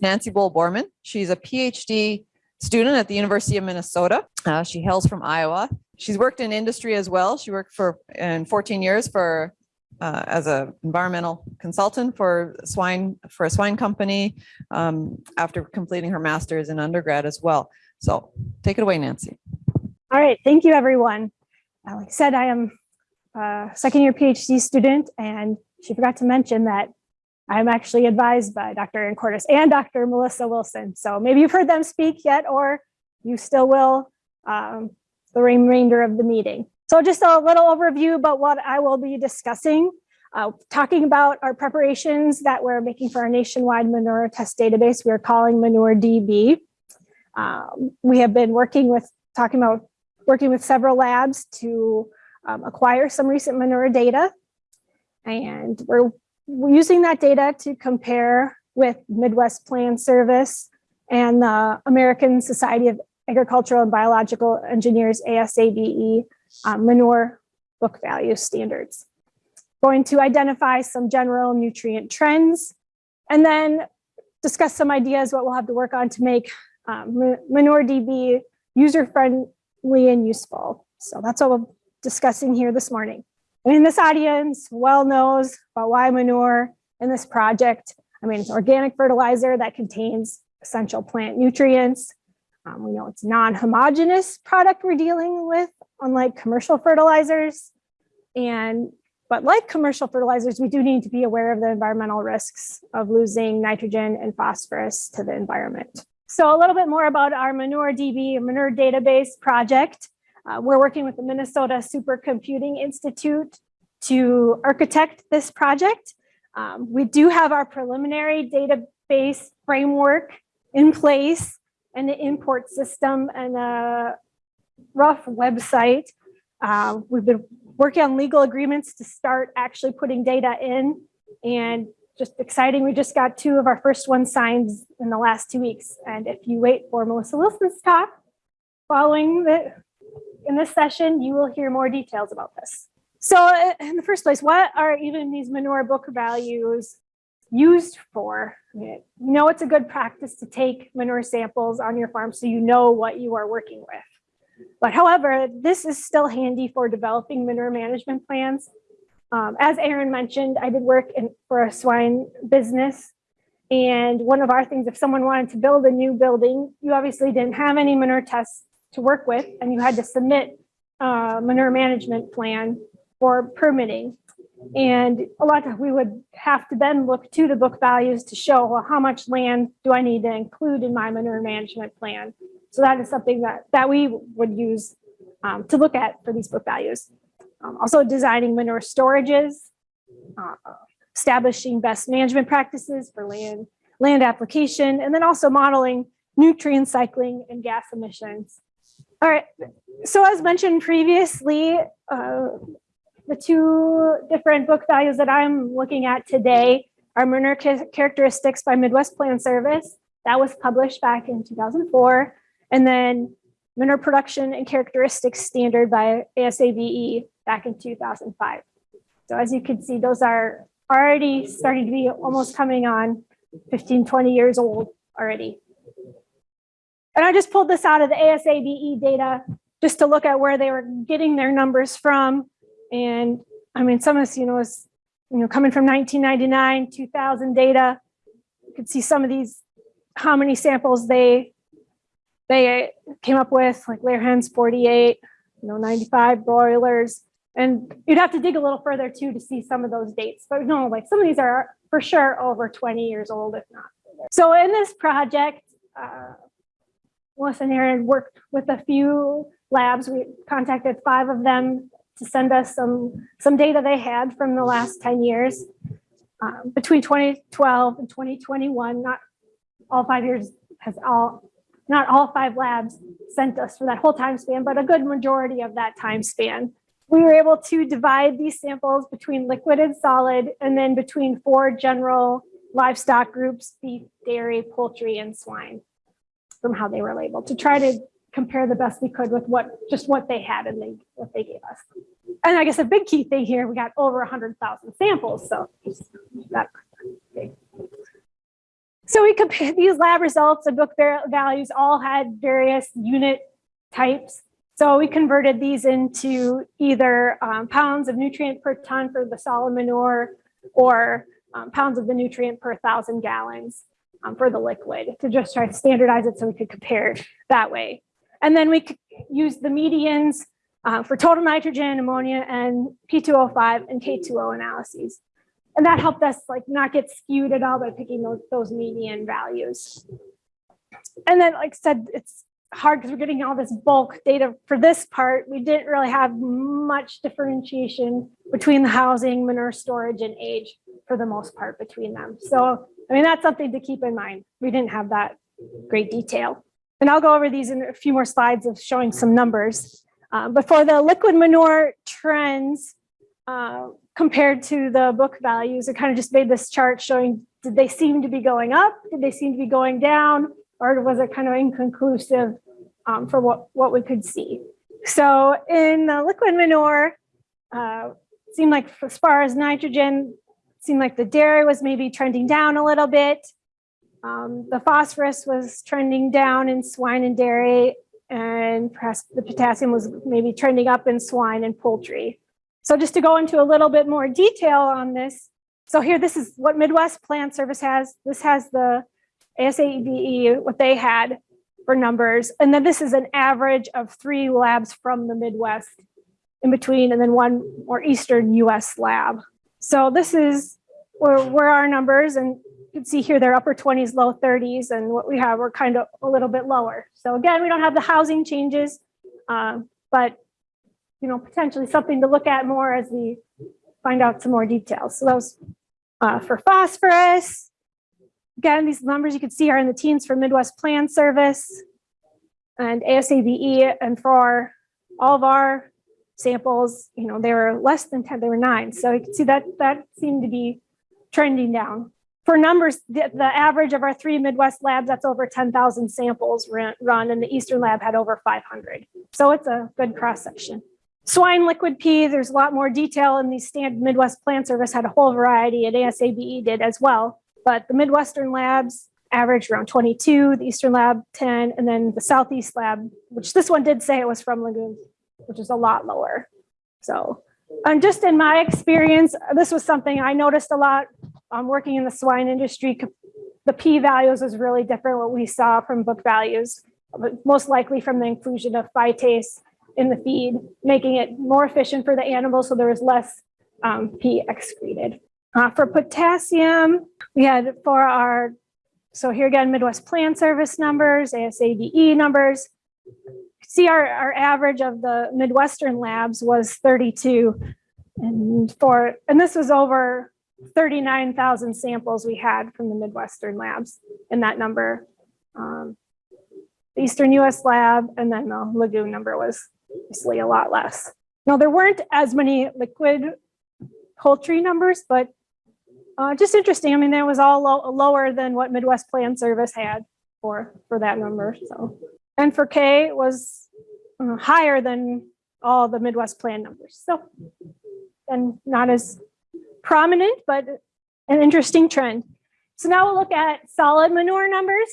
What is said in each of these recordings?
Nancy Bohl Bormann. She's a PhD student at the University of Minnesota. Uh, she hails from Iowa. She's worked in industry as well. She worked for in 14 years for uh, as an environmental consultant for swine for a swine company um, after completing her master's in undergrad as well. So take it away, Nancy. All right, thank you, everyone. Uh, like I said, I am a second year PhD student, and she forgot to mention that I'm actually advised by Dr. Erin Cortus and Dr. Melissa Wilson. So maybe you've heard them speak yet, or you still will um, the remainder of the meeting. So just a little overview about what I will be discussing. Uh, talking about our preparations that we're making for our nationwide manure test database, we are calling Manure DB. Um, we have been working with, talking about working with several labs to um, acquire some recent manure data. And we're using that data to compare with Midwest Plan Service and the American Society of Agricultural and Biological Engineers, ASABE, um, manure book value standards. Going to identify some general nutrient trends and then discuss some ideas what we'll have to work on to make um, Manure DB user-friendly and useful. So that's what we're discussing here this morning. And mean, this audience well knows about why manure in this project. I mean, it's organic fertilizer that contains essential plant nutrients. Um, we know it's non-homogeneous product we're dealing with, unlike commercial fertilizers. And but like commercial fertilizers, we do need to be aware of the environmental risks of losing nitrogen and phosphorus to the environment. So a little bit more about our Manure DB, Manure Database project. Uh, we're working with the Minnesota Supercomputing Institute to architect this project. Um, we do have our preliminary database framework in place and the import system and a rough website. Uh, we've been working on legal agreements to start actually putting data in and just exciting. We just got two of our first ones signed in the last two weeks. And if you wait for Melissa Wilson's talk following the in this session, you will hear more details about this. So in the first place, what are even these manure book values used for? You know it's a good practice to take manure samples on your farm so you know what you are working with. But however, this is still handy for developing manure management plans. Um, as Erin mentioned, I did work in, for a swine business. And one of our things, if someone wanted to build a new building, you obviously didn't have any manure tests to work with, and you had to submit a manure management plan for permitting. And a lot of we would have to then look to the book values to show well, how much land do I need to include in my manure management plan. So that is something that, that we would use um, to look at for these book values. Um, also designing manure storages, uh, establishing best management practices for land, land application, and then also modeling nutrient cycling and gas emissions. All right, so as mentioned previously, uh, the two different book values that I'm looking at today are Manure Characteristics by Midwest Plan Service. That was published back in 2004. And then Manure Production and Characteristics Standard by ASABE back in 2005. So as you can see, those are already starting to be almost coming on 15, 20 years old already. And I just pulled this out of the ASABE data just to look at where they were getting their numbers from. And I mean, some of this, you know, is, you know, coming from 1999, 2000 data. You could see some of these, how many samples they they came up with, like layer hens 48, you know, 95 broilers. And you'd have to dig a little further too to see some of those dates. But no, like some of these are for sure over 20 years old, if not. So in this project, uh, Melissa and Erin worked with a few labs. We contacted five of them to send us some, some data they had from the last 10 years. Um, between 2012 and 2021, not all five years has all, not all five labs sent us for that whole time span, but a good majority of that time span. We were able to divide these samples between liquid and solid, and then between four general livestock groups, beef, dairy, poultry, and swine from how they were labeled to try to compare the best we could with what just what they had and they what they gave us. And I guess a big key thing here, we got over 100,000 samples, so that. So we compared these lab results and book values all had various unit types. So we converted these into either um, pounds of nutrient per ton for the solid manure or um, pounds of the nutrient per thousand gallons um, for the liquid to just try to standardize it so we could compare that way. And then we could use the medians uh, for total nitrogen, ammonia, and P2O5 and K2O analyses. And that helped us like not get skewed at all by picking those, those median values. And then, like I said, it's hard because we're getting all this bulk data for this part. We didn't really have much differentiation between the housing, manure storage, and age for the most part between them. So, I mean, that's something to keep in mind. We didn't have that great detail. And I'll go over these in a few more slides of showing some numbers. Uh, but for the liquid manure trends, uh, compared to the book values, it kind of just made this chart showing, did they seem to be going up? Did they seem to be going down? Or was it kind of inconclusive um, for what, what we could see? So in the liquid manure, uh, seemed like as far as nitrogen, seemed like the dairy was maybe trending down a little bit. Um, the phosphorus was trending down in swine and dairy, and perhaps the potassium was maybe trending up in swine and poultry. So just to go into a little bit more detail on this. So here, this is what Midwest Plan Service has. This has the ASABE, E, what they had for numbers. And then this is an average of three labs from the Midwest in between, and then one more Eastern US lab. So this is where, where our numbers, and you can see here they're upper 20s, low 30s, and what we have, we're kind of a little bit lower. So again, we don't have the housing changes, uh, but you know, potentially something to look at more as we find out some more details. So those uh, for phosphorus. Again, these numbers you can see are in the teens for Midwest Plan Service and ASABE. And for all of our samples, you know, they were less than 10, they were nine. So you can see that that seemed to be trending down. For numbers, the, the average of our three Midwest labs, that's over 10,000 samples run, and the Eastern lab had over 500. So it's a good cross section. Swine liquid pea, there's a lot more detail in the standard Midwest Plan Service had a whole variety and ASABE did as well. But the Midwestern labs averaged around 22, the Eastern lab 10, and then the Southeast lab, which this one did say it was from lagoons, which is a lot lower. So, and just in my experience, this was something I noticed a lot um, working in the swine industry. The P values was really different what we saw from book values, but most likely from the inclusion of phytase in the feed, making it more efficient for the animals so there was less um, P excreted. Uh, for potassium, we had for our, so here again, Midwest Plan Service numbers, ASABE numbers. See our, our average of the Midwestern labs was 32. And for, and this was over 39,000 samples we had from the Midwestern labs in that number. Um, the Eastern US lab and then the lagoon number was obviously a lot less. Now there weren't as many liquid poultry numbers, but uh, just interesting. I mean, that was all low, lower than what Midwest Plan Service had for for that number. So, and for K was uh, higher than all the Midwest Plan numbers. So, and not as prominent, but an interesting trend. So now we'll look at solid manure numbers.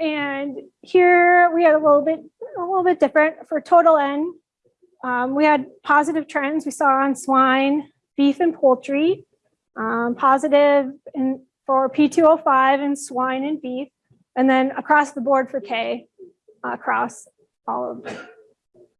And here we had a little bit, a little bit different for total N. Um, we had positive trends we saw on swine, beef, and poultry. Um, positive in, for P2O5 in swine and beef, and then across the board for K, uh, across all of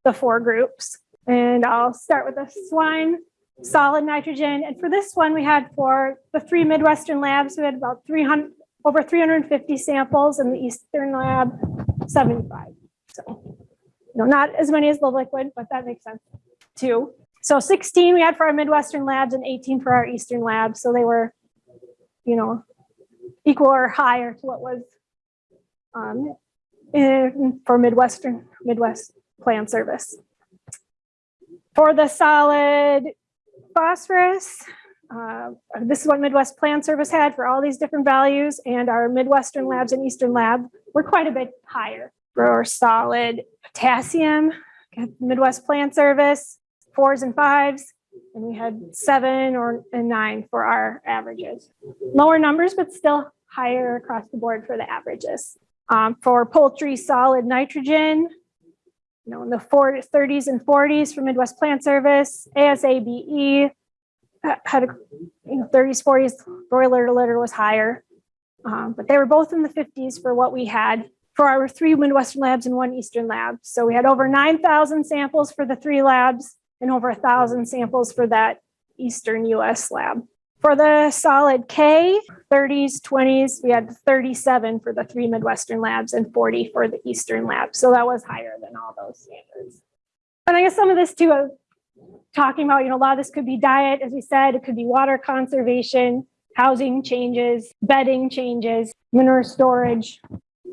the four groups. And I'll start with the swine solid nitrogen. And for this one, we had for the three Midwestern labs, we had about 300, over 350 samples in the Eastern lab, 75. So, you know, not as many as the liquid, but that makes sense too. So 16 we had for our Midwestern labs and 18 for our Eastern labs. So they were, you know, equal or higher to what was um, in, for Midwestern, Midwest Plan Service. For the solid phosphorus, uh, this is what Midwest Plan Service had for all these different values and our Midwestern labs and Eastern lab were quite a bit higher. For our solid potassium, Midwest Plan Service, fours and fives, and we had seven or and nine for our averages. Lower numbers, but still higher across the board for the averages. Um, for poultry solid nitrogen, you know, in the 40s, 30s and 40s for Midwest Plan Service, ASABE ha- had, a, you know, 30s, 40s, broiler to litter was higher. Um, but they were both in the 50s for what we had for our three Midwestern labs and one Eastern lab. So we had over 9,000 samples for the three labs and over a thousand samples for that Eastern US lab. For the solid K, 30s, 20s, we had 37 for the three Midwestern labs and 40 for the Eastern lab. So that was higher than all those standards. And I guess some of this too, uh, talking about, you know, a lot of this could be diet, as we said, it could be water conservation, housing changes, bedding changes, manure storage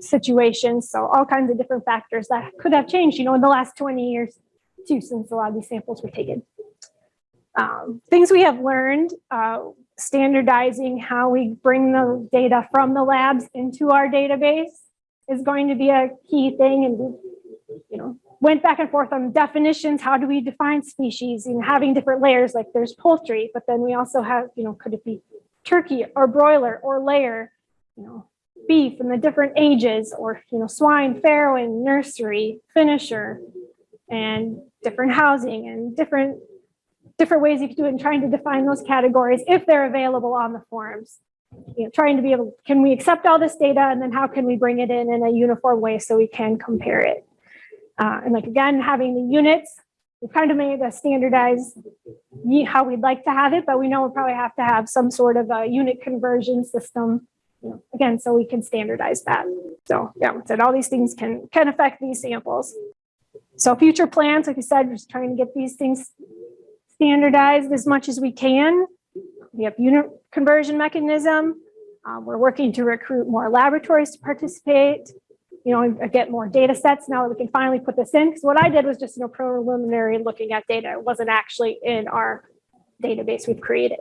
situations. So all kinds of different factors that could have changed, you know, in the last 20 years too, since a lot of these samples were taken. Um, things we have learned, uh, standardizing how we bring the data from the labs into our database is going to be a key thing. And we, you know, went back and forth on definitions. How do we define species and having different layers? Like there's poultry, but then we also have, you know, could it be turkey or broiler or layer, you know, beef and the different ages or, you know, swine, farrowing, nursery, finisher, and different housing and different different ways you could do it and trying to define those categories if they're available on the forms. You know, trying to be able, can we accept all this data and then how can we bring it in in a uniform way so we can compare it? Uh, and like again, having the units, we kind of made a standardized how we'd like to have it, but we know we'll probably have to have some sort of a unit conversion system. Again, so we can standardize that. So yeah, said all these things can can affect these samples. So future plans, like I said, just trying to get these things standardized as much as we can. We have unit conversion mechanism. Uh, we're working to recruit more laboratories to participate, you know, get more data sets now that we can finally put this in. Because what I did was just, you know, preliminary looking at data. It wasn't actually in our database we've created.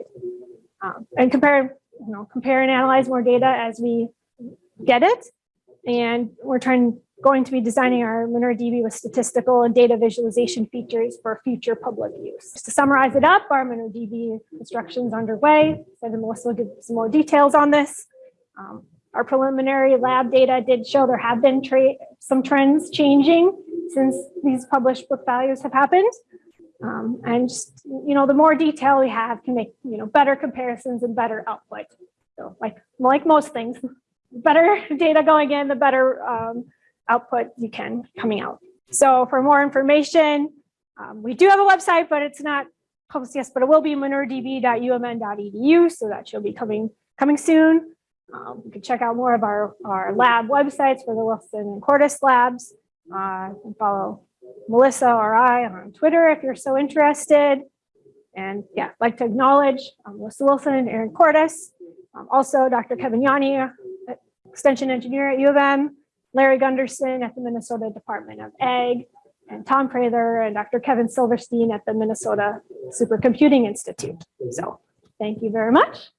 Um, and compare, you know, compare and analyze more data as we get it. And we're trying, going to be designing our Manure DB with statistical and data visualization features for future public use. Just to summarize it up, our Manure DB construction is underway. So then Melissa will give some more details on this. Um, our preliminary lab data did show there have been some trends changing since these published book values have happened. Um, and just, you know, the more detail we have can make, you know, better comparisons and better output. So like, like most things, better data going in, the better um, output you can coming out. So for more information, um, we do have a website, but it's not yet, but it will be manuredb.umn.edu. So that should be coming coming soon. Um, you can check out more of our, our lab websites for the Wilson and Cortus labs. Uh, follow Melissa or I on Twitter if you're so interested. And yeah, I'd like to acknowledge um, Melissa Wilson and Erin Cortus. Um, also, Dr. Kevin Janni, extension engineer at U of M, Larry Gunderson at the Minnesota Department of Ag, and Tom Prather and Dr. Kevin Silverstein at the Minnesota Supercomputing Institute. So thank you very much.